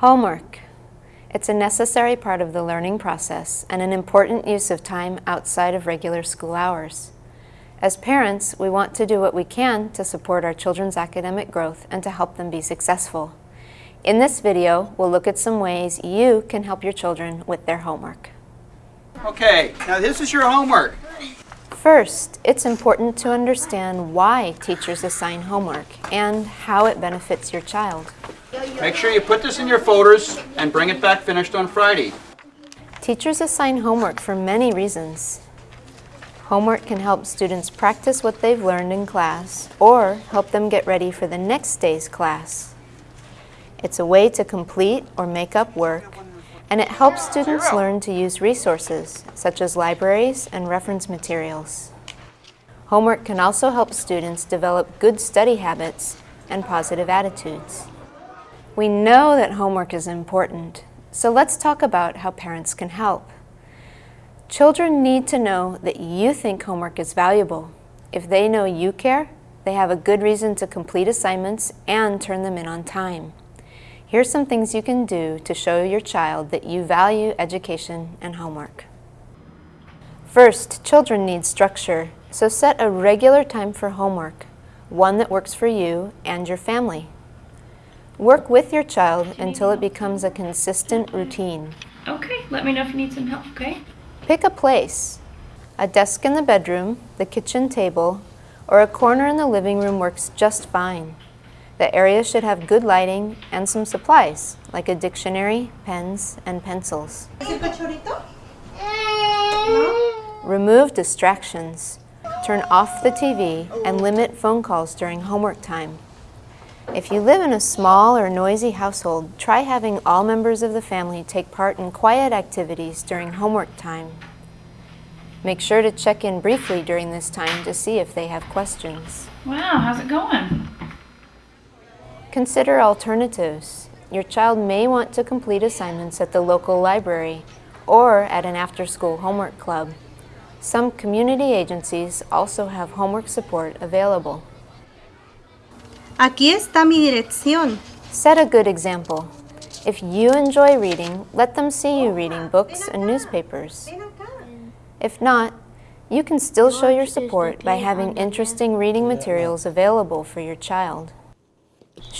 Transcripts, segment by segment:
Homework. It's a necessary part of the learning process and an important use of time outside of regular school hours. As parents, we want to do what we can to support our children's academic growth and to help them be successful. In this video, we'll look at some ways you can help your children with their homework. Okay, now this is your homework. First, it's important to understand why teachers assign homework and how it benefits your child. Make sure you put this in your folders and bring it back finished on Friday. Teachers assign homework for many reasons. Homework can help students practice what they've learned in class or help them get ready for the next day's class. It's a way to complete or make up work and it helps students learn to use resources, such as libraries and reference materials. Homework can also help students develop good study habits and positive attitudes. We know that homework is important, so let's talk about how parents can help. Children need to know that you think homework is valuable. If they know you care, they have a good reason to complete assignments and turn them in on time. Here's some things you can do to show your child that you value education and homework. First, children need structure, so set a regular time for homework, one that works for you and your family. Work with your child until it becomes a consistent routine. Okay, let me know if you need some help, okay? Pick a place. A desk in the bedroom, the kitchen table, or a corner in the living room works just fine. The area should have good lighting and some supplies, like a dictionary, pens, and pencils. Remove distractions. Turn off the TV and limit phone calls during homework time. If you live in a small or noisy household, try having all members of the family take part in quiet activities during homework time. Make sure to check in briefly during this time to see if they have questions. Wow, how's it going? Consider alternatives. Your child may want to complete assignments at the local library or at an after-school homework club. Some community agencies also have homework support available. Aquí está mi dirección. Set a good example. If you enjoy reading, let them see you reading books and newspapers. If not, you can still show your support by having interesting reading materials available for your child.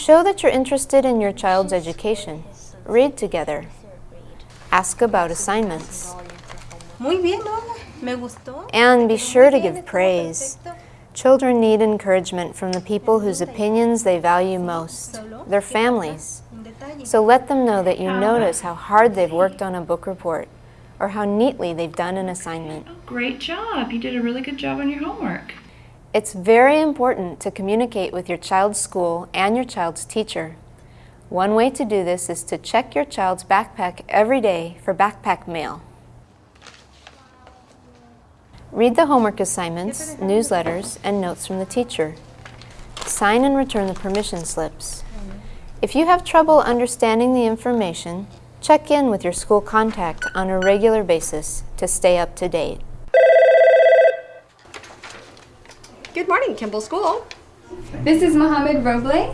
Show that you're interested in your child's education. Read together. Ask about assignments. Muy bien, Lola. Me gustó. And be sure to give praise. Children need encouragement from the people whose opinions they value most, their families. So let them know that you notice how hard they've worked on a book report or how neatly they've done an assignment. Oh, great job. You did a really good job on your homework. It's very important to communicate with your child's school and your child's teacher. One way to do this is to check your child's backpack every day for backpack mail. Read the homework assignments, newsletters, and notes from the teacher. Sign and return the permission slips. If you have trouble understanding the information, check in with your school contact on a regular basis to stay up to date. Good morning, Kimball School. This is Mohammed Roble.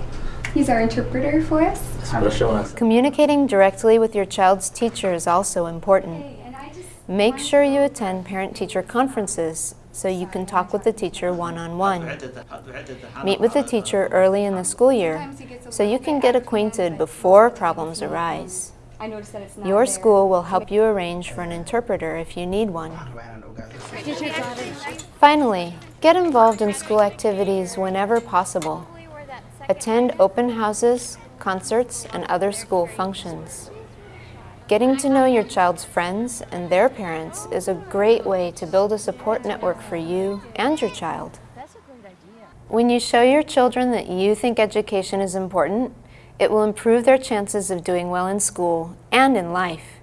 He's our interpreter for us. Communicating directly with your child's teacher is also important. Make sure you attend parent-teacher conferences so you can talk with the teacher one-on-one. -on -one. Meet with the teacher early in the school year so you can get acquainted before problems arise. Your school will help you arrange for an interpreter if you need one. Finally, get involved in school activities whenever possible. Attend open houses, concerts, and other school functions. Getting to know your child's friends and their parents is a great way to build a support network for you and your child. When you show your children that you think education is important, it will improve their chances of doing well in school and in life.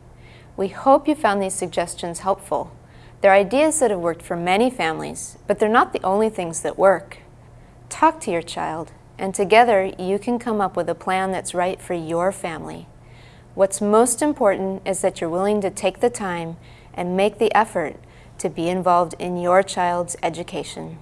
We hope you found these suggestions helpful. They're ideas that have worked for many families, but they're not the only things that work. Talk to your child, and together you can come up with a plan that's right for your family. What's most important is that you're willing to take the time and make the effort to be involved in your child's education.